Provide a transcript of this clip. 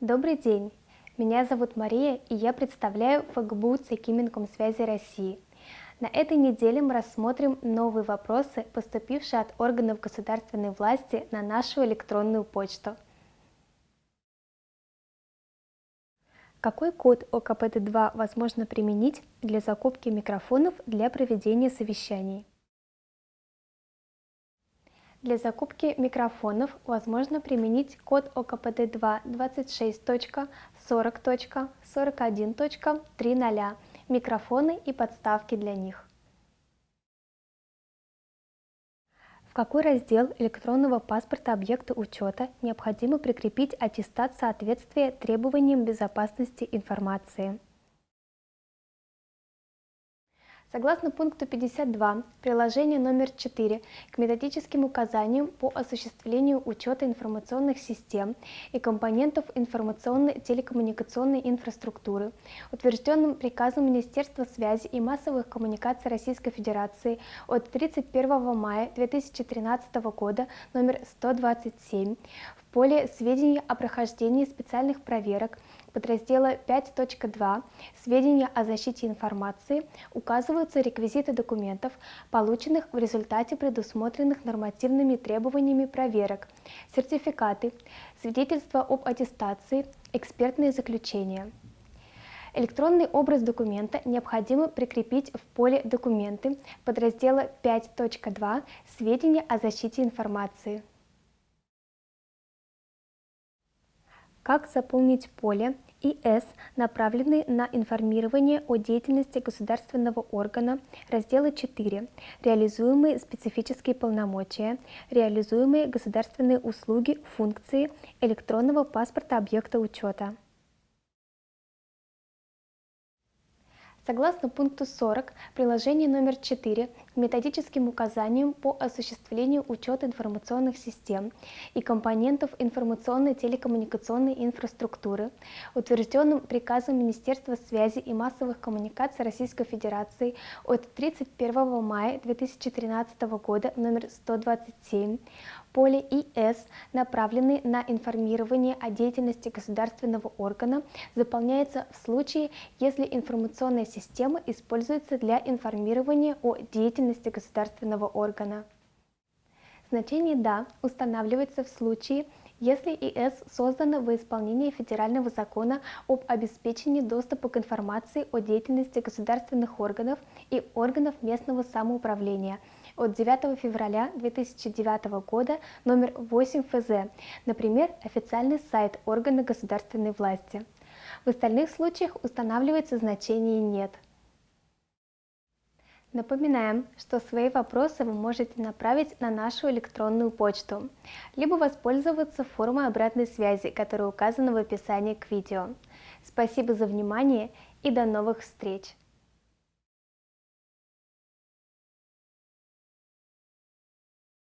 Добрый день! Меня зовут Мария, и я представляю ФГБУ ЦК Минкомсвязи России. На этой неделе мы рассмотрим новые вопросы, поступившие от органов государственной власти на нашу электронную почту. Какой код ОКПТ-2 возможно применить для закупки микрофонов для проведения совещаний? Для закупки микрофонов возможно применить код ОКПД2 26.40.41.30 микрофоны и подставки для них. В какой раздел электронного паспорта объекта учета необходимо прикрепить аттестат соответствия требованиям безопасности информации? Согласно пункту 52 приложения номер 4 к методическим указаниям по осуществлению учета информационных систем и компонентов информационной телекоммуникационной инфраструктуры, утвержденным приказом Министерства связи и массовых коммуникаций Российской Федерации от 31 мая 2013 года номер 127, в поле сведения о прохождении специальных проверок подраздела 5.2 «Сведения о защите информации» указываются реквизиты документов, полученных в результате предусмотренных нормативными требованиями проверок, сертификаты, свидетельства об аттестации, экспертные заключения. Электронный образ документа необходимо прикрепить в поле «Документы» подраздела 5.2 «Сведения о защите информации». Как заполнить поле ИС, направленный на информирование о деятельности государственного органа, раздела 4, реализуемые специфические полномочия, реализуемые государственные услуги, функции электронного паспорта объекта учета. Согласно пункту 40 приложения номер 4 к методическим указаниям по осуществлению учета информационных систем и компонентов информационной телекоммуникационной инфраструктуры, утвержденным приказом Министерства связи и массовых коммуникаций Российской Федерации от 31 мая 2013 года номер 127, поле ИС, направленный на информирование о деятельности государственного органа, заполняется в случае, если информационная система используется для информирования о деятельности государственного органа. Значение «да» устанавливается в случае, если ИС создана во исполнении федерального закона об обеспечении доступа к информации о деятельности государственных органов и органов местного самоуправления – от 9 февраля 2009 года номер 8 ФЗ, например, официальный сайт органа государственной власти. В остальных случаях устанавливается значение «нет». Напоминаем, что свои вопросы вы можете направить на нашу электронную почту, либо воспользоваться формой обратной связи, которая указана в описании к видео. Спасибо за внимание и до новых встреч!